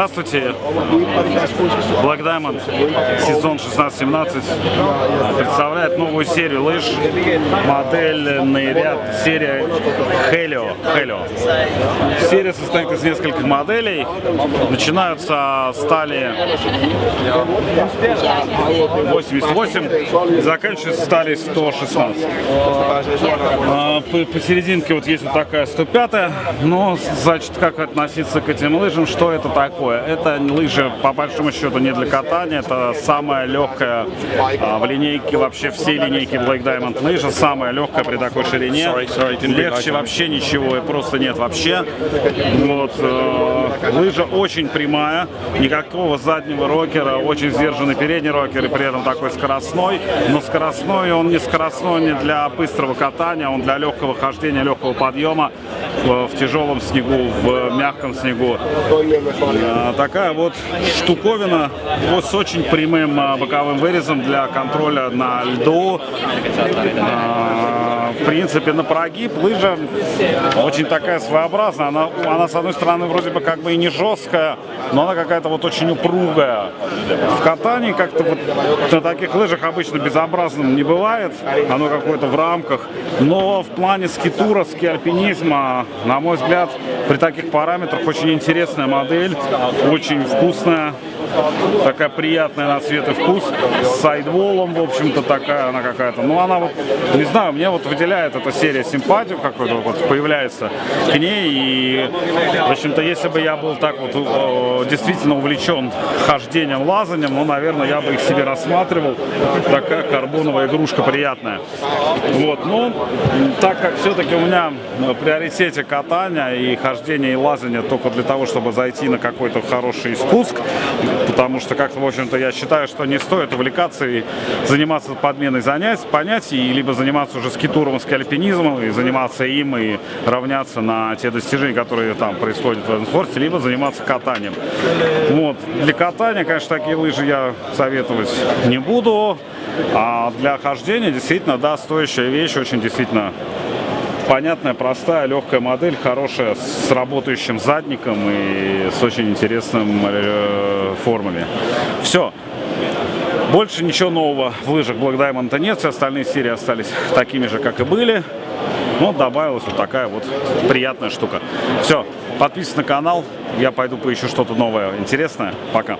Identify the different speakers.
Speaker 1: Здравствуйте, Black Diamond, сезон 16-17 представляет новую серию лыж, модельный ряд, серия Helio. Helio. Серия состоит из нескольких моделей, начинаются стали 88 и заканчиваются стали 116. А, посерединке вот есть вот такая 105, но, значит, как относиться к этим лыжам, что это такое? Это лыжи, по большому счету, не для катания, это самая легкая а, в линейке, вообще все линейки Black Diamond лыжа, самая легкая при такой ширине. Легче вообще ничего и просто нет вообще. Вот, э, лыжа очень прямая, никакого заднего рокера, очень сдержанный передний рокер и при этом такой скоростной, но скоростной он не скоростной не для быстрого катания, он для легкого хождения, легкого подъема в тяжелом снегу, в мягком снегу. А, такая вот штуковина вот с очень прямым боковым вырезом для контроля на льду. В принципе, на прогиб лыжа очень такая своеобразная. Она, она, с одной стороны, вроде бы как бы и не жесткая, но она какая-то вот очень упругая. В катании как-то вот на таких лыжах обычно безобразным не бывает. Оно какое-то в рамках. Но в плане скитура, ски-альпинизма, на мой взгляд, при таких параметрах очень интересная модель, очень вкусная такая приятная на цвет и вкус, с сайдволом, в общем-то, такая она какая-то. Ну, она вот, не знаю, мне вот выделяет эта серия симпатию какой-то, вот появляется к ней. И, в общем-то, если бы я был так вот действительно увлечен хождением, лазанием, ну, наверное, я бы их себе рассматривал. Такая карбоновая игрушка приятная. Вот, ну, так как все-таки у меня в приоритете катания и хождение и лазание только для того, чтобы зайти на какой-то хороший спуск, потому что как-то, в общем-то, я считаю, что не стоит увлекаться и заниматься подменой занятий, понятий, либо заниматься уже скитуром, скальпинизмом, и заниматься им, и равняться на те достижения, которые там происходят в этом спорте, либо заниматься катанием. Вот. Для катания, конечно, такие лыжи я советовать не буду, а для хождения действительно, да, стоящая вещь, очень действительно понятная, простая, легкая модель, хорошая, с работающим задником и с очень интересным э, формами. Все. Больше ничего нового в лыжах Black Diamond нет, все остальные серии остались такими же, как и были. Но добавилась вот такая вот приятная штука. Все, подписывайтесь на канал, я пойду поищу что-то новое, интересное. Пока.